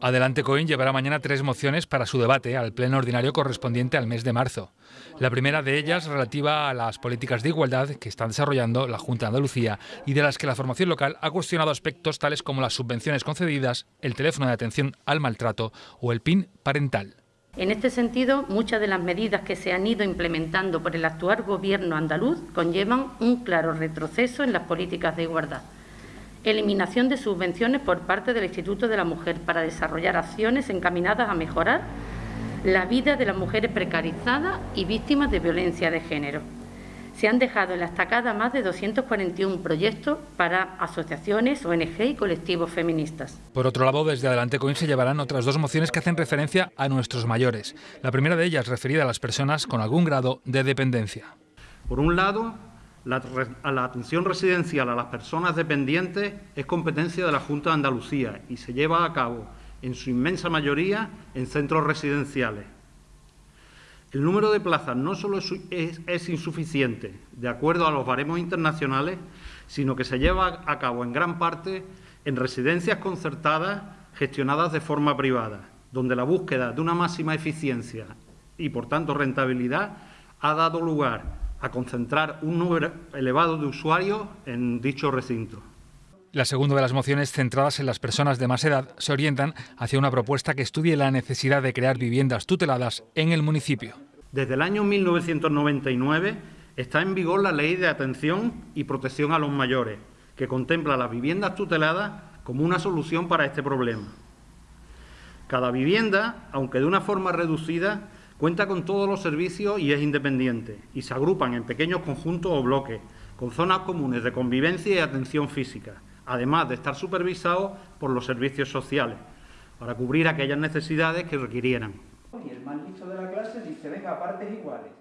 Adelante Coin llevará mañana tres mociones para su debate al pleno ordinario correspondiente al mes de marzo. La primera de ellas relativa a las políticas de igualdad que está desarrollando la Junta de Andalucía y de las que la formación local ha cuestionado aspectos tales como las subvenciones concedidas, el teléfono de atención al maltrato o el PIN parental. En este sentido, muchas de las medidas que se han ido implementando por el actual Gobierno andaluz conllevan un claro retroceso en las políticas de igualdad eliminación de subvenciones por parte del Instituto de la Mujer para desarrollar acciones encaminadas a mejorar la vida de las mujeres precarizadas y víctimas de violencia de género. Se han dejado en la estacada más de 241 proyectos para asociaciones, ONG y colectivos feministas. Por otro lado, desde Adelante Coin se llevarán otras dos mociones que hacen referencia a nuestros mayores. La primera de ellas referida a las personas con algún grado de dependencia. Por un lado, la, atención residencial a las personas dependientes es competencia de la Junta de Andalucía y se lleva a cabo, en su inmensa mayoría, en centros residenciales. El número de plazas no solo es, es insuficiente, de acuerdo a los baremos internacionales, sino que se lleva a cabo en gran parte en residencias concertadas gestionadas de forma privada, donde la búsqueda de una máxima eficiencia y, por tanto, rentabilidad ha dado lugar a concentrar un número elevado de usuarios en dicho recinto. La segunda de las mociones centradas en las personas de más edad se orientan hacia una propuesta que estudie la necesidad de crear viviendas tuteladas en el municipio. Desde el año 1999 está en vigor la Ley de Atención y Protección a los Mayores, que contempla las viviendas tuteladas como una solución para este problema. Cada vivienda, aunque de una forma reducida, Cuenta con todos los servicios y es independiente, y se agrupan en pequeños conjuntos o bloques, con zonas comunes de convivencia y atención física, además de estar supervisados por los servicios sociales, para cubrir aquellas necesidades que requirieran. El de la clase dice, venga, partes iguales.